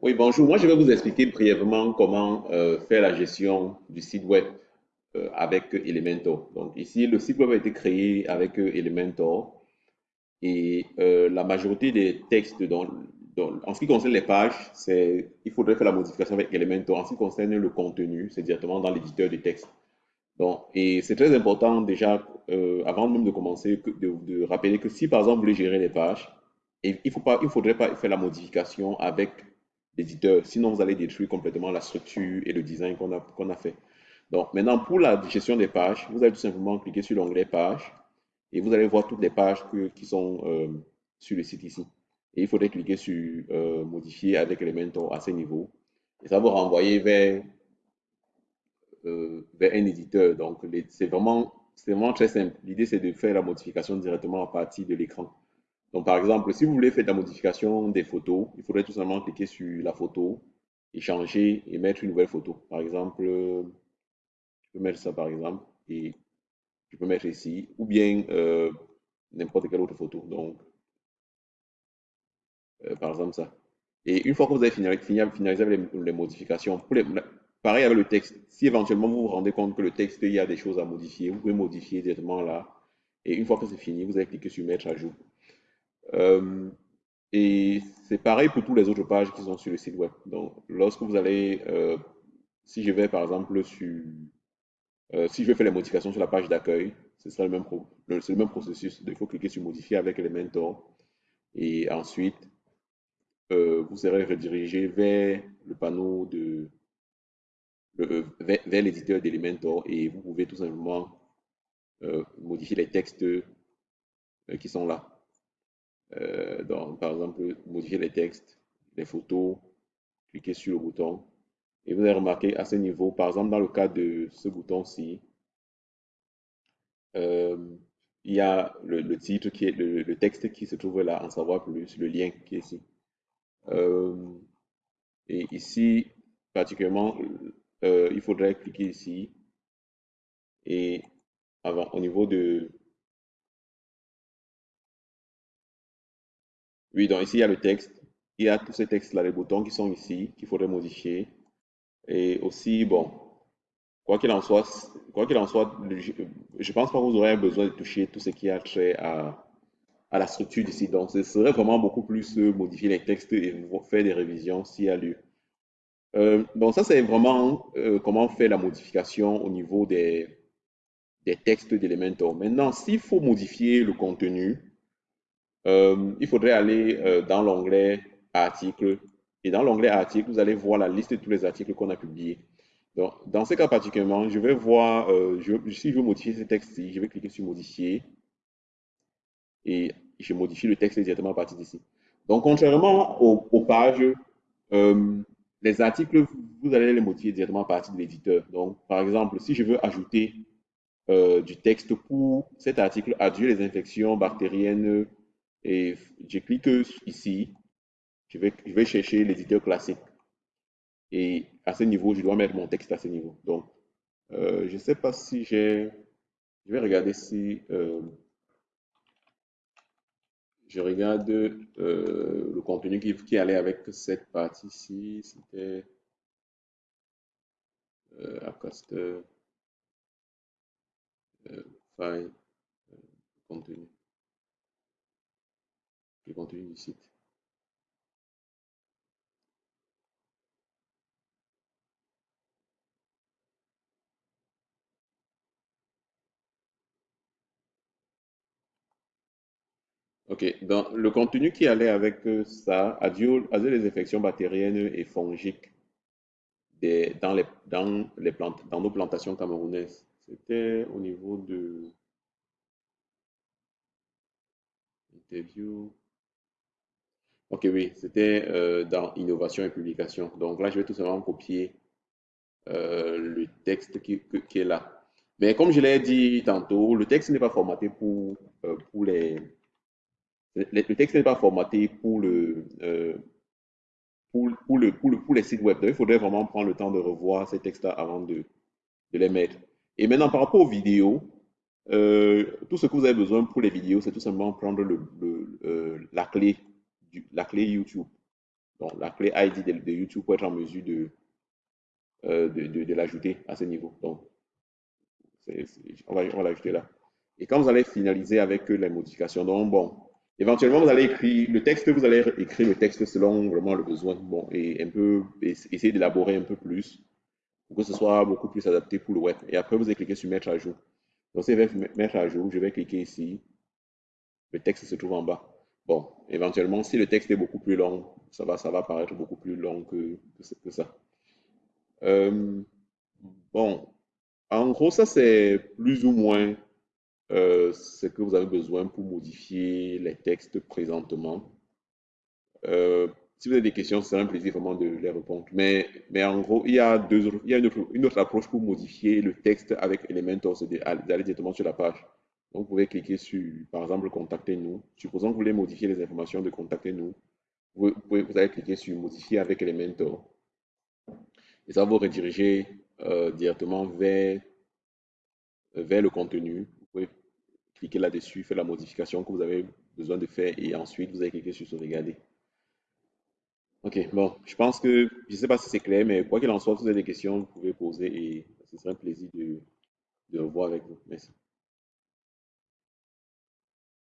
Oui, bonjour. Moi, je vais vous expliquer brièvement comment euh, faire la gestion du site web euh, avec Elementor. Donc ici, le site web a été créé avec euh, Elementor et la majorité des textes, dans, en ce qui concerne les pages, il faudrait faire la modification avec Elementor. En ce qui concerne le contenu, c'est directement dans l'éditeur de texte. Donc, et c'est très important déjà, avant même de commencer, de, rappeler que si par exemple vous voulez gérer les pages, il il faudrait pas faire la modification avec l'éditeur, sinon vous allez détruire complètement la structure et le design qu'on a, qu'on a fait. Donc maintenant, pour la gestion des pages, vous allez tout simplement cliquer sur l'onglet pages et vous allez voir toutes les pages que- qui sont euh, sur le site ici. Et il faudrait cliquer sur euh, modifier avec Elementor à ce niveau. Et ça va vous renvoyer vers euh, vers un éditeur. Donc, c'est vraiment, vraiment très simple. L'idée, c'est de faire la modification directement à partir de l'écran. Donc, par exemple, si vous voulez faire la modification des photos, il faudrait tout simplement cliquer sur la photo et changer et mettre une nouvelle photo. Par exemple, je peux mettre ça par exemple et je peux mettre ici ou bien euh, n'importe quelle autre photo. Donc, euh, par exemple, ça. Et une fois que vous avez finalisé les, modifications, pareil avec le texte, si éventuellement vous vous rendez compte que le texte, il y a des choses à modifier, vous pouvez modifier directement là. Et une fois que c'est fini, vous allez cliquer sur mettre à jour. Euh, et c'est pareil pour toutes les autres pages qui sont sur le site web. Donc, lorsque vous allez, euh, si je vais par exemple sur, euh, si je vais faire les modifications sur la page d'accueil, ce sera le même, pro- le, c'est le même processus. Il faut cliquer sur modifier avec Elementor. Et ensuite, vous serez redirigé vers le panneau de, vers, l'éditeur d'Elementor et vous pouvez tout simplement modifier les textes qui sont là. Euh, par exemple, modifier les textes, les photos, cliquez sur le bouton. Et vous allez remarquer à ce niveau, par exemple, dans le cas de ce bouton-ci, euh, il y a le, titre qui est le, le texte qui se trouve là, en savoir plus, le lien qui est ici. Euh, et ici, particulièrement, euh, il faudrait cliquer ici et avant, au niveau de... Donc ici, il y a le texte. Il y a tous ces textes-là, les boutons qui sont ici, qu'il faudrait modifier. Et aussi, bon, quoi qu'il en soit, quoi qu'il en soit, je, pense pas que vous aurez besoin de toucher tout ce qui a trait à, la structure site. Donc, ce serait vraiment beaucoup plus modifier les textes et faire des révisions s'il y a lieu. Euh, donc, ça, c'est vraiment euh, comment faire la modification au niveau des, des textes d'Elementor. Maintenant, s'il faut modifier le contenu, euh, il faudrait aller euh, dans l'onglet articles. Et dans l'onglet articles, vous allez voir la liste de tous les articles qu'on a publiés. Donc, dans ce cas particulièrement, je vais voir, euh, si je veux modifier ce texte-ci, je vais cliquer sur modifier et je modifie le texte directement à partir d'ici. Donc, contrairement aux, aux pages, les articles, vous allez les modifier directement à partir de l'éditeur. Donc, par exemple, si je veux ajouter du texte pour cet article, adieu les infections bactériennes, et je clique ici, je vais, je vais chercher l'éditeur classique. Et à ce niveau, je dois mettre mon texte à ce niveau. Donc, euh, je ne sais pas si j'ai... Je vais regarder si... Euh, je regarde euh, le contenu qui, qui, allait avec cette partie-ci. C'était euh, file contenu. Le contenu du site. Ok, dans le contenu qui allait avec ça, adieu, adieu les infections bactériennes et fongiques des, dans, les, dans, les plantes, dans nos plantations camerounaises. C'était au niveau de interview. Ok, oui, c'était euh, dans innovation et publication. Donc là, je vais tout simplement copier euh, le texte qui, est là. Mais comme je l'ai dit tantôt, le texte n'est pas formaté pour, euh, pour les... Le texte n'est pas formaté pour le, pour, le, pour, le, pour les sites web. Donc, il faudrait vraiment prendre le temps de revoir ces textes-là avant de, de les mettre. Et maintenant, par rapport aux vidéos, tout ce que vous avez besoin pour les vidéos, c'est tout simplement prendre le, la, clé la clé YouTube. Donc, la clé ID de, YouTube pour être en mesure de, euh, de, l'ajouter à ce niveau. Donc, on va, l'ajouter là. Et quand vous allez finaliser avec les modifications, donc bon, éventuellement vous allez écrire le texte, vous allez écrire le texte selon vraiment le besoin, bon, et un peu essayer d'élaborer un peu plus pour que ce soit beaucoup plus adapté pour le web. Et après, vous allez cliquer sur mettre à jour. Donc, vais mettre à jour, je vais cliquer ici. Le texte se trouve en bas. Bon, éventuellement, si le texte est beaucoup plus long, ça va, ça va paraître beaucoup plus long que, que, ça. Euh, bon, en gros, ça c'est plus ou moins euh, ce que vous avez besoin pour modifier les textes présentement. Euh, si vous avez des questions, c'est un plaisir vraiment de les répondre. Mais, mais en gros, il y a, deux, il y a une, autre, une autre approche pour modifier le texte avec Elementor, c'est d'aller directement sur la page. Vous pouvez cliquer sur, par exemple, Contactez-nous. Supposons que vous voulez modifier les informations de Contactez-nous. Vous, vous, allez cliquer sur Modifier avec Elementor. Et ça va vous rediriger euh, directement vers, vers le contenu. Vous pouvez cliquer là-dessus, faire la modification que vous avez besoin de faire et ensuite vous allez cliquer sur Sauvegarder. Ok, bon, je pense que, je ne sais pas si c'est clair, mais quoi qu'il en soit, si vous avez des questions, vous pouvez poser et ce serait un plaisir de, de revoir avec vous. Merci.